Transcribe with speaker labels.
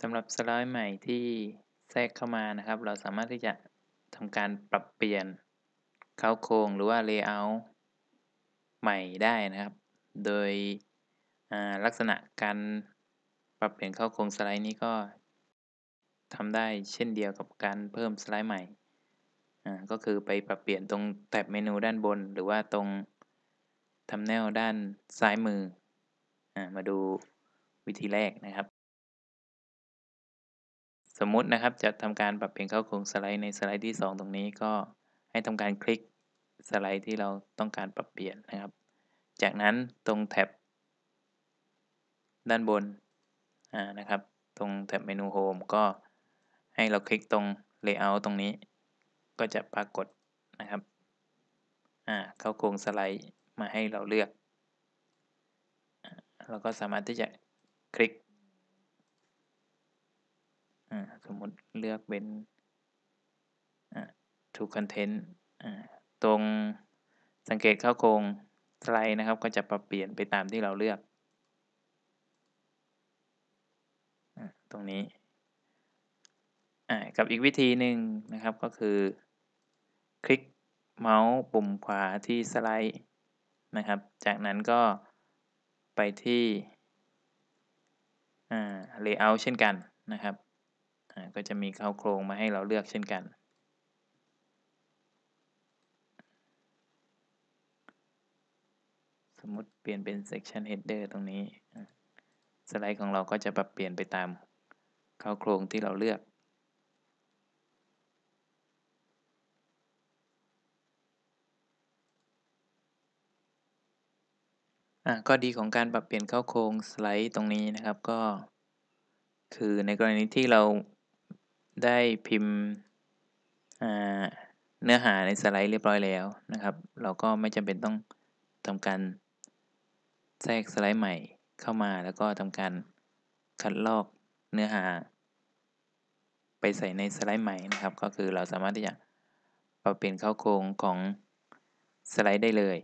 Speaker 1: สำหรับสไลด์ใหม่ที่แทรกเข้ามานะครับ เราสามารถที่จะทำการปรับเปลี่ยนเค้าโครงหรือว่า Layout ใหม่ได้นะครับ โดยลักษณะการปรับเปลี่ยนเค้าโครงสไลด์นี้ก็ทำได้เช่นเดียวกับการเพิ่มสไลด์ใหม่ ก็คือไปปรับเปลี่ยนตรงแท็บเมนูด้านบน หรือว่าตรง Thumbnail ด้านซ้ายมืออมาดูวิธีแรกนะครับ สมมุตินะครับจะทำการปรับเปลี่ยนเข้าโครงสไลด์ในสไลด์ที่ 2 ตรงนี้ก็ให้ทำการคลิกสไลด์ที่เราต้องการปรับเปลี่ยนนะครับ จากนั้นตรงแท็บด้านบนนะครับ ตรงแท็บเมนู Home ก็ให้เราคลิกตรง Layout ตรงนี้ ก็จะปรากฏนะครับเข้าโครงสไลด์มาให้เราเลือก เราก็สามารถที่จะคลิก สมมติเลือกเป็น to content ตรงสังเกตเข้าโครงสไลด์นะครับ ก็จะปรับเปลี่ยนไปตามที่เราเลือก ตรงนี้กับอีกวิธีหนึ่งนะครับก็คือ คลิกเมาส์ปุ่มขวาที่สไลด์นะครับ จากนั้นก็ไปที่ Layout เช่นกันนะครับ ก็จะมีเข้าโครงมาให้เราเลือกเช่นกัน สมมติเปลี่ยนเป็น section header ตรงนี้ สไลด์ของเราก็จะปรับเปลี่ยนไปตามเข้าโครงที่เราเลือกข้อดีของการปรับเปลี่ยนเข้าโครงสไลด์ตรงนี้นะครับก็ คือในกรณีที่เรา ได้พิมพ์เนื้อหาในสไลด์เรียบร้อยแล้วนะครับ เราก็ไม่จำเป็นต้องทำการแทรกสไลด์ใหม่เข้ามาแล้วก็ทำการคัดลอกเนื้อหา ไปใส่ในสไลด์ใหม่นะครับ ก็คือเราสามารถที่จะปรับเปลี่ยนเข้าโครงของสไลด์ได้เลย